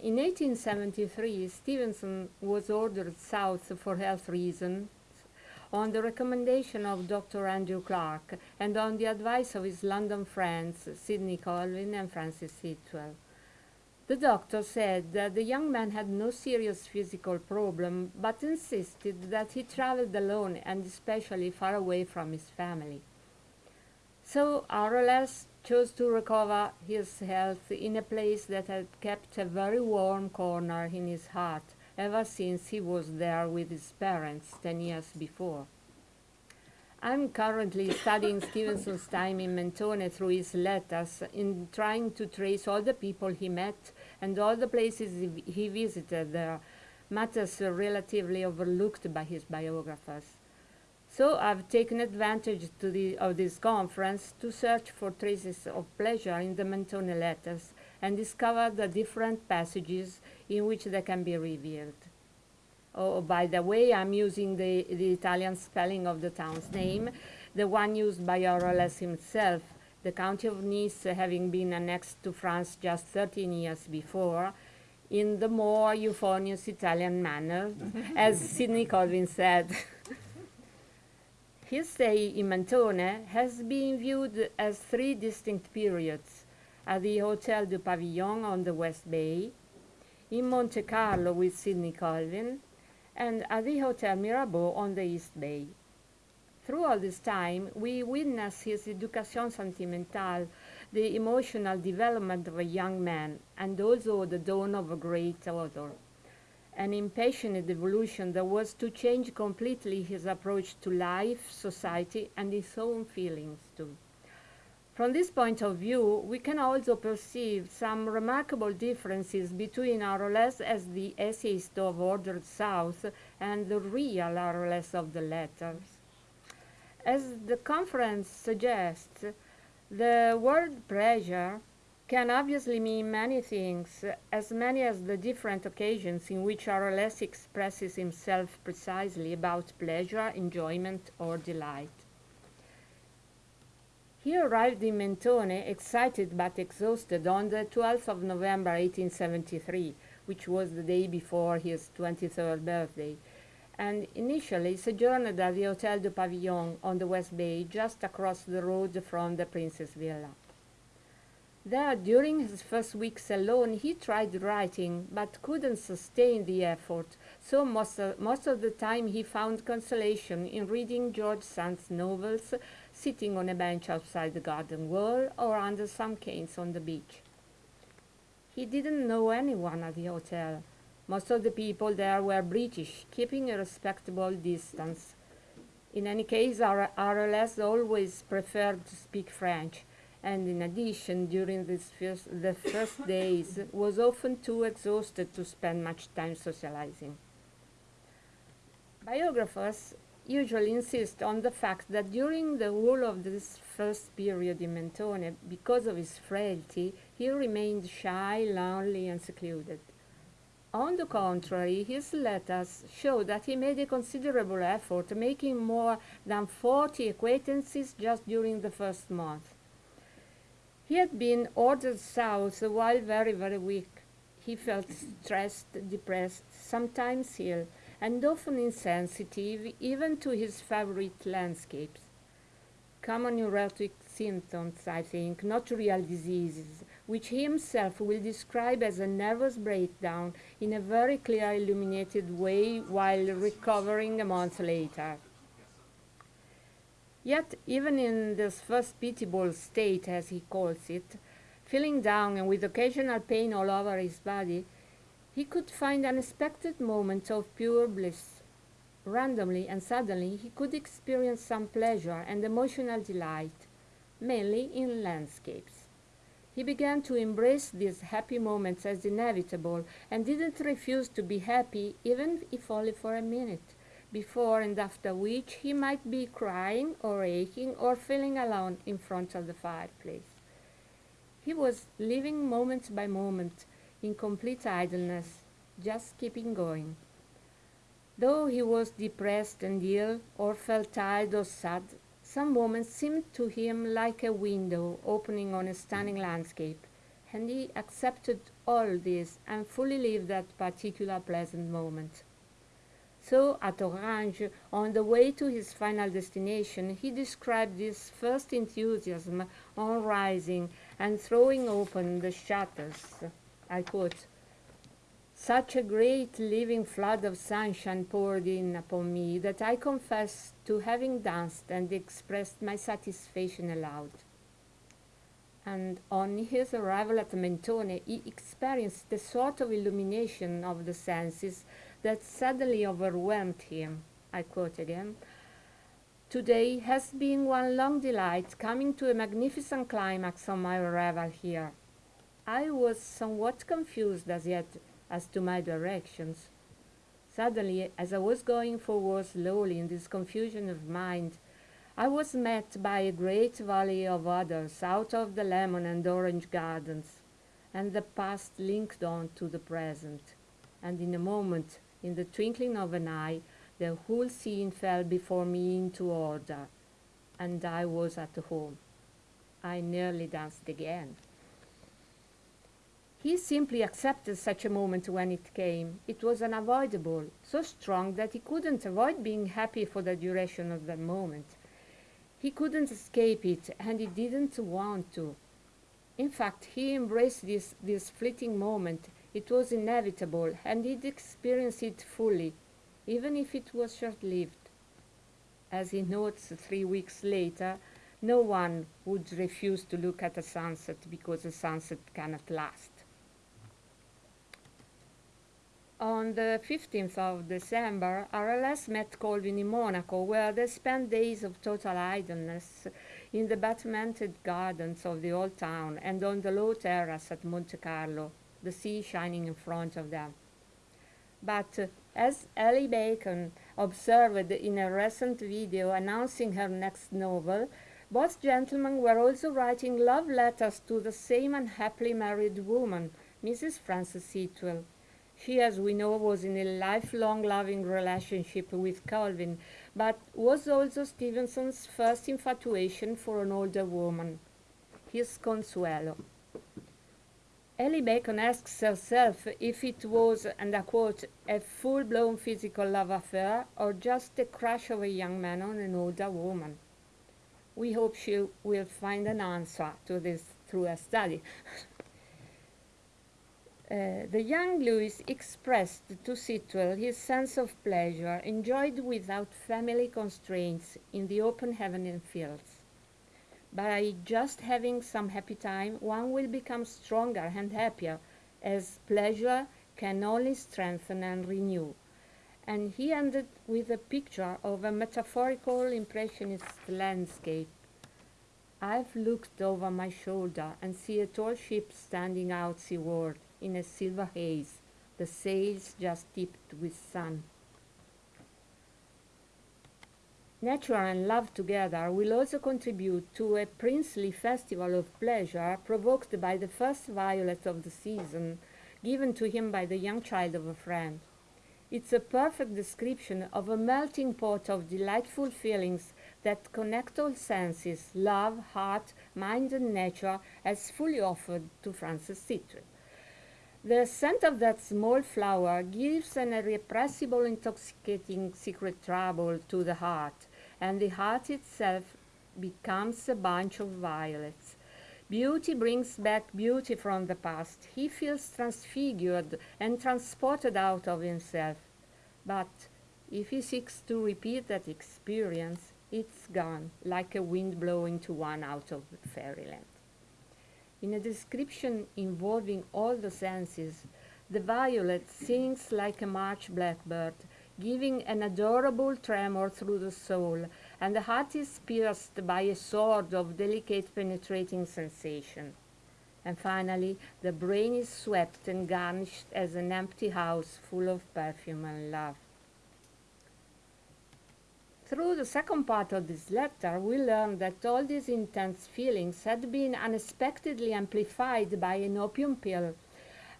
In 1873, Stevenson was ordered south for health reasons on the recommendation of Dr. Andrew Clark and on the advice of his London friends, Sidney Colvin and Frances Sitwell. The doctor said that the young man had no serious physical problem, but insisted that he traveled alone and especially far away from his family. So RLS chose to recover his health in a place that had kept a very warm corner in his heart ever since he was there with his parents ten years before. I'm currently studying Stevenson's time in Mentone through his letters in trying to trace all the people he met and all the places he visited there, matters relatively overlooked by his biographers. So I've taken advantage the, of this conference to search for traces of pleasure in the Mentone letters and discover the different passages in which they can be revealed. Oh, oh by the way, I'm using the, the Italian spelling of the town's name, the one used by RLS himself, the county of Nice having been annexed to France just 13 years before, in the more euphonious Italian manner, as Sidney Colvin said. His stay in Mentone has been viewed as three distinct periods, at the Hotel du Pavillon on the West Bay, in Monte Carlo with Sidney Colvin, and at the Hotel Mirabeau on the East Bay. Through all this time, we witness his education sentimentale, the emotional development of a young man, and also the dawn of a great author. An impassioned evolution that was to change completely his approach to life, society, and his own feelings too. From this point of view, we can also perceive some remarkable differences between RLS as the essayist of Ordered South and the real RLS of the letters. As the conference suggests, the word pleasure can obviously mean many things, as many as the different occasions in which RLS expresses himself precisely about pleasure, enjoyment, or delight. He arrived in Mentone excited but exhausted on the 12th of November 1873, which was the day before his 23rd birthday, and initially sojourned at the Hotel du Pavillon on the West Bay, just across the road from the Princess Villa. There, during his first weeks alone, he tried writing, but couldn't sustain the effort, so most of, most of the time he found consolation in reading George Sand's novels, sitting on a bench outside the garden wall or under some canes on the beach. He didn't know anyone at the hotel, most of the people there were British, keeping a respectable distance. In any case, our RLS always preferred to speak French, and in addition, during first, the first days, was often too exhausted to spend much time socializing. Biographers usually insist on the fact that during the whole of this first period in Mentone, because of his frailty, he remained shy, lonely, and secluded. On the contrary, his letters show that he made a considerable effort, making more than 40 acquaintances just during the first month. He had been ordered south while very, very weak. He felt stressed, depressed, sometimes ill, and often insensitive even to his favorite landscapes. Common neurotic symptoms, I think, not real diseases, which he himself will describe as a nervous breakdown in a very clear illuminated way while recovering a month later. Yet, even in this first pitiable state, as he calls it, feeling down and with occasional pain all over his body, he could find unexpected moments of pure bliss. Randomly and suddenly, he could experience some pleasure and emotional delight, mainly in landscapes. He began to embrace these happy moments as inevitable and didn't refuse to be happy even if only for a minute, before and after which he might be crying or aching or feeling alone in front of the fireplace. He was living moment by moment in complete idleness, just keeping going. Though he was depressed and ill, or felt tired or sad, some moments seemed to him like a window opening on a stunning landscape, and he accepted all this and fully lived that particular pleasant moment. So, at Orange, on the way to his final destination, he described his first enthusiasm on rising and throwing open the shutters. I quote, Such a great living flood of sunshine poured in upon me that I confess to having danced and expressed my satisfaction aloud and on his arrival at Mentone, he experienced the sort of illumination of the senses that suddenly overwhelmed him. I quote again. Today has been one long delight, coming to a magnificent climax on my arrival here. I was somewhat confused as yet as to my directions. Suddenly, as I was going forward slowly in this confusion of mind, I was met by a great volley of others out of the lemon and orange gardens, and the past linked on to the present. And in a moment, in the twinkling of an eye, the whole scene fell before me into order, and I was at home. I nearly danced again. He simply accepted such a moment when it came. It was unavoidable, so strong that he couldn't avoid being happy for the duration of that moment. He couldn't escape it, and he didn't want to. In fact, he embraced this, this fleeting moment. It was inevitable, and he'd experience it fully, even if it was short-lived. As he notes three weeks later, no one would refuse to look at a sunset because a sunset cannot last. On the 15th of December, RLS met Colvin in Monaco, where they spent days of total idleness in the battlemented gardens of the old town and on the low terrace at Monte Carlo, the sea shining in front of them. But uh, as Ellie Bacon observed in a recent video announcing her next novel, both gentlemen were also writing love letters to the same unhappily married woman, Mrs. Frances Sitwell. She, as we know, was in a lifelong loving relationship with Colvin, but was also Stevenson's first infatuation for an older woman, his Consuelo. Ellie Bacon asks herself if it was, and I quote, a full-blown physical love affair or just a crush of a young man on an older woman. We hope she will find an answer to this through a study. Uh, the young Louis expressed to Sitwell his sense of pleasure enjoyed without family constraints in the open heaven and fields. By just having some happy time, one will become stronger and happier, as pleasure can only strengthen and renew. And he ended with a picture of a metaphorical impressionist landscape. I've looked over my shoulder and see a tall ship standing out seaward in a silver haze, the sails just tipped with sun. Nature and love together will also contribute to a princely festival of pleasure provoked by the first violet of the season, given to him by the young child of a friend. It's a perfect description of a melting pot of delightful feelings that connect all senses, love, heart, mind, and nature, as fully offered to Frances Sitwell. The scent of that small flower gives an irrepressible, intoxicating secret trouble to the heart, and the heart itself becomes a bunch of violets. Beauty brings back beauty from the past. He feels transfigured and transported out of himself. But if he seeks to repeat that experience, it's gone, like a wind blowing to one out of fairyland. In a description involving all the senses, the violet sings like a March blackbird, giving an adorable tremor through the soul, and the heart is pierced by a sword of delicate penetrating sensation. And finally, the brain is swept and garnished as an empty house full of perfume and love. Through the second part of this letter, we learn that all these intense feelings had been unexpectedly amplified by an opium pill,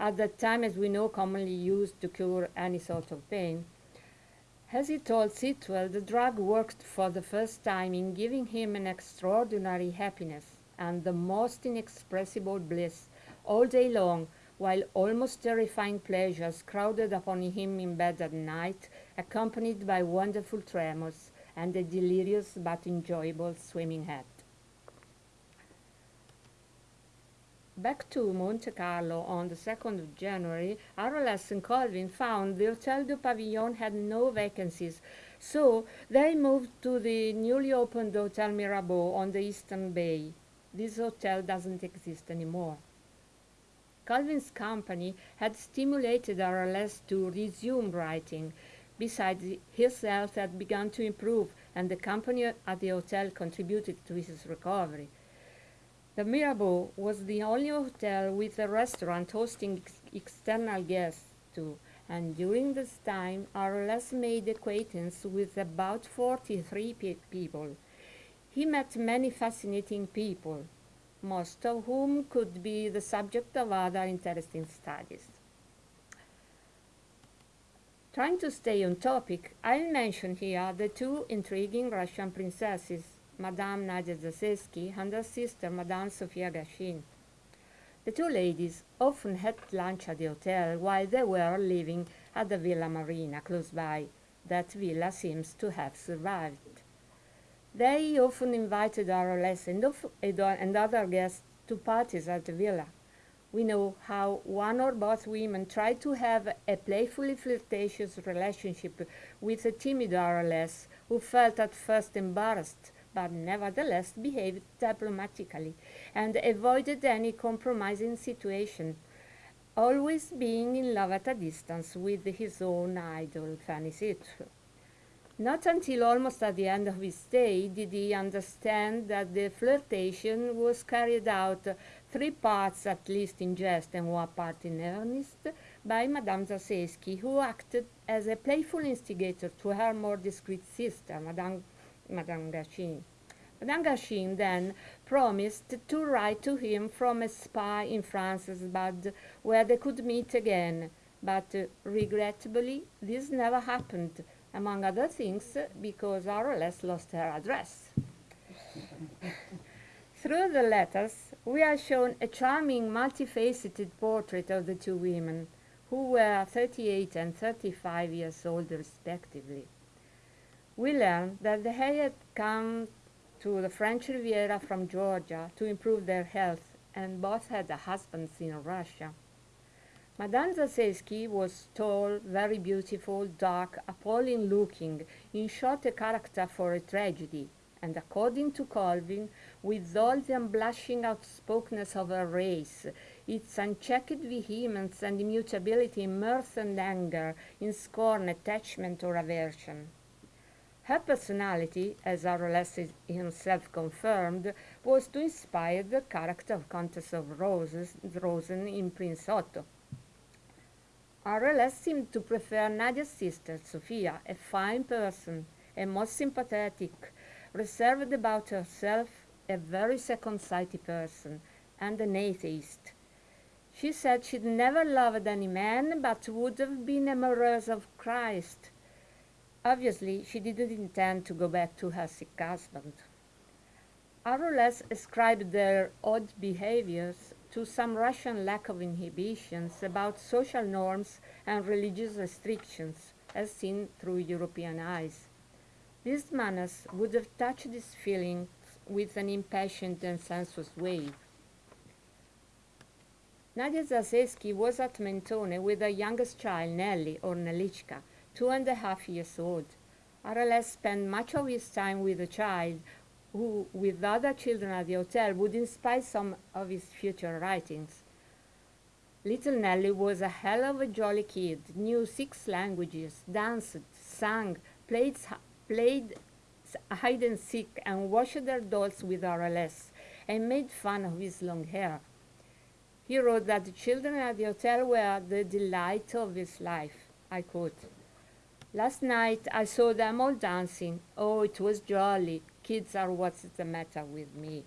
at that time, as we know, commonly used to cure any sort of pain. As he told Sitwell, the drug worked for the first time in giving him an extraordinary happiness and the most inexpressible bliss all day long, while almost terrifying pleasures crowded upon him in bed at night, accompanied by wonderful tremors and a delirious but enjoyable swimming hat. Back to Monte Carlo on the 2nd of January, RLS and Colvin found the Hotel du Pavillon had no vacancies, so they moved to the newly opened Hotel Mirabeau on the Eastern Bay. This hotel doesn't exist anymore. Colvin's company had stimulated RLS to resume writing. Besides, his health had begun to improve, and the company at the hotel contributed to his recovery. The Mirabeau was the only hotel with a restaurant hosting ex external guests too, and during this time RLS made acquaintance with about 43 pe people. He met many fascinating people, most of whom could be the subject of other interesting studies. Trying to stay on topic, I'll mention here the two intriguing Russian princesses, Madame Nadia Zassetsky and her sister Madame Sofia Garschine. The two ladies often had lunch at the hotel while they were living at the Villa Marina close by. That villa seems to have survived. They often invited RLS and, uh, and other guests to parties at the villa. We know how one or both women tried to have a playfully flirtatious relationship with a timid RLS who felt at first embarrassed but nevertheless behaved diplomatically and avoided any compromising situation, always being in love at a distance with his own idol, Fanny Sitwell. Not until almost at the end of his stay did he understand that the flirtation was carried out three parts at least in jest and one part in earnest by Madame Zassetsky, who acted as a playful instigator to her more discreet sister, Madame Madame Garschine. Madame Garschine then promised to write to him from a spa in Franzensbad where they could meet again, but uh, regrettably this never happened, among other things because RLS lost her address. Through the letters, we are shown a charming, multifaceted portrait of the two women, who were 38 and 35 years old respectively we learned that they had come to the French Riviera from Georgia to improve their health, and both had husbands in Russia. Madame Zassetsky was tall, very beautiful, dark, appalling looking, in short a character for a tragedy, and according to Colvin, with all the unblushing outspokenness of her race, its unchecked vehemence and immutability in mirth and anger, in scorn, attachment, or aversion. Her personality, as RLS himself confirmed, was to inspire the character of Countess of Roses, Rosen in Prince Otto. RLS seemed to prefer Nadia's sister, Sophia, a fine person, a most sympathetic, reserved about herself, a very second-sighted person, and an atheist. She said she'd never loved any man, but would have been amorous of Christ, Obviously, she didn't intend to go back to her sick husband. RLS ascribed their odd behaviors to some Russian lack of inhibitions about social norms and religious restrictions, as seen through European eyes. These manners would have touched his feelings with an impassioned and sensuous wave. Nadia Zassetsky was at Mentone with her youngest child, Nelly, or Nelichka, two and a half years old. RLS spent much of his time with the child, who, with other children at the hotel, would inspire some of his future writings. Little Nelly was a hell of a jolly kid, knew six languages, danced, sang, played, played hide and seek, and washed their dolls with RLS, and made fun of his long hair. He wrote that the children at the hotel were the delight of his life. I quote, Last night I saw them all dancing. Oh, it was jolly. Kids are what's the matter with me.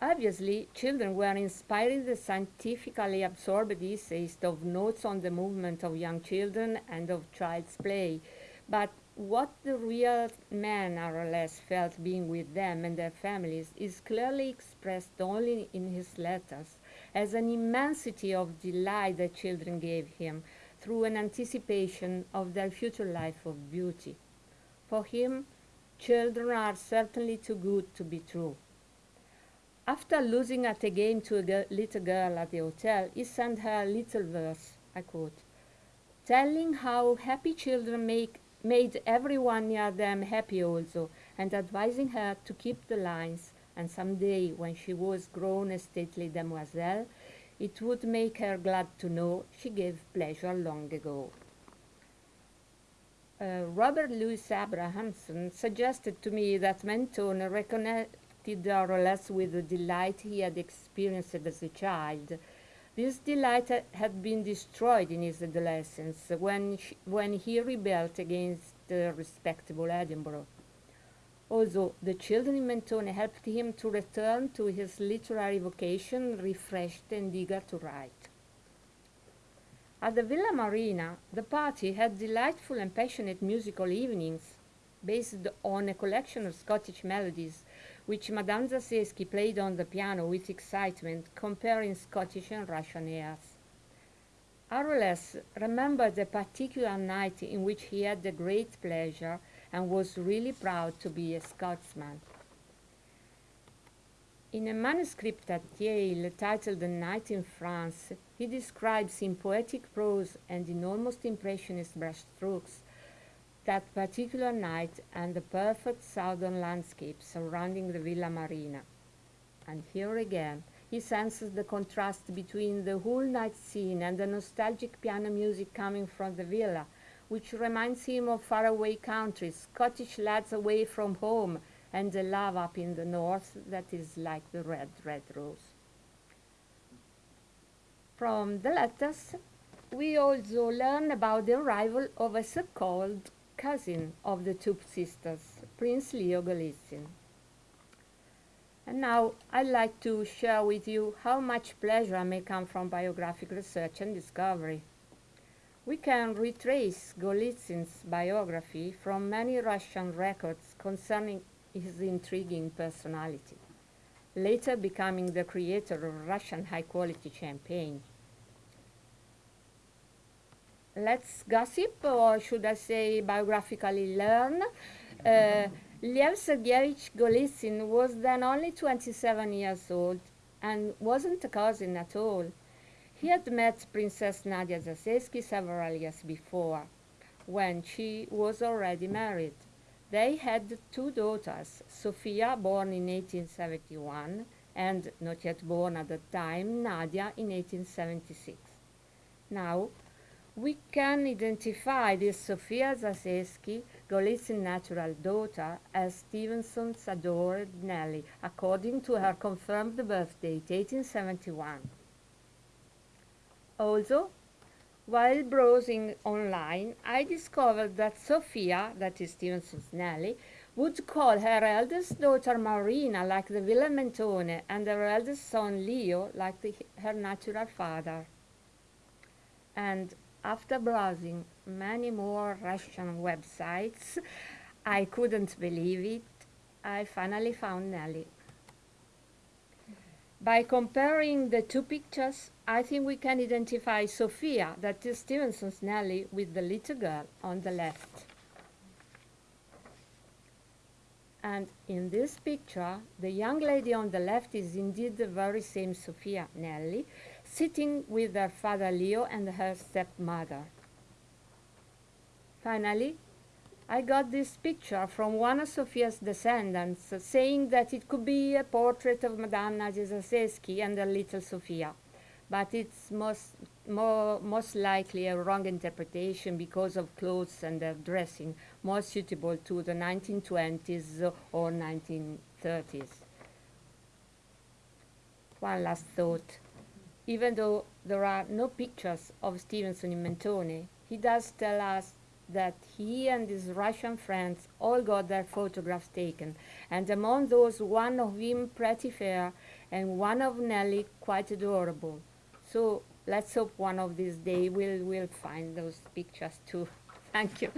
Obviously, children were inspiring the scientifically absorbed essays of notes on the movement of young children and of child's play, but what the real man less felt being with them and their families is clearly expressed only in his letters as an immensity of delight that children gave him through an anticipation of their future life of beauty. For him, children are certainly too good to be true. After losing at a game to a little girl at the hotel, he sent her a little verse, I quote, telling how happy children make, made everyone near them happy also, and advising her to keep the lines, and some day, when she was grown a stately demoiselle, it would make her glad to know she gave pleasure long ago. Uh, Robert Louis Abrahamson suggested to me that Mentone reconnected RLS with the delight he had experienced as a child. This delight had been destroyed in his adolescence when, when he rebelled against the respectable Edinburgh. Although the children in Mentone helped him to return to his literary vocation, refreshed and eager to write. At the Villa Marina, the party had delightful and passionate musical evenings based on a collection of Scottish melodies which Madame Zassetsky played on the piano with excitement, comparing Scottish and Russian airs. RLS remembered a particular night in which he had the great pleasure and was really proud to be a Scotsman. In a manuscript at Yale titled The Night in France, he describes in poetic prose and in almost impressionist brushstrokes that particular night and the perfect southern landscape surrounding the Villa Marina. And here again, he senses the contrast between the whole night scene and the nostalgic piano music coming from the villa, which reminds him of faraway countries, Scottish lads away from home, and the love up in the north that is like the red, red rose. From the letters, we also learn about the arrival of a so-called cousin of the two sisters, Prince Leo Golitsyn. And now I'd like to share with you how much pleasure may come from biographic research and discovery. We can retrace Golitsyn's biography from many Russian records concerning his intriguing personality, later becoming the creator of Russian high-quality champagne. Let's gossip, or should I say biographically learn. Uh, Lev Sergeyevich Golitsyn was then only 27 years old and wasn't a cousin at all. He had met Princess Nadia Zassetsky several years before, when she was already married. They had two daughters, Sofia, born in 1871, and not yet born at the time, Nadia, in 1876. Now, we can identify this Sofia Zassetsky, Golitsyn's natural daughter, as Stevenson's adored Nellie, according to her confirmed birth date, 1871. Also, while browsing online, I discovered that Sophia, that is Stevenson's Nellie, would call her eldest daughter Marina like the Villa Mentone and her eldest son Leo like the, her natural father. And after browsing many more Russian websites, I couldn't believe it. I finally found Nellie. By comparing the two pictures, I think we can identify Sophia, that is Stevenson's Nellie, with the little girl on the left. And in this picture, the young lady on the left is indeed the very same Sophia Nelly, sitting with her father Leo and her stepmother. Finally, I got this picture from one of Sofia's descendants, saying that it could be a portrait of Madame Nadia and her little Sofia. But it's most, more, most likely a wrong interpretation because of clothes and their dressing, more suitable to the 1920s or 1930s. One last thought. Even though there are no pictures of Stevenson in Mentone, he does tell us that he and his Russian friends all got their photographs taken, and among those one of him pretty fair and one of Nelly quite adorable. So let's hope one of these days we'll, we'll find those pictures too. Thank you.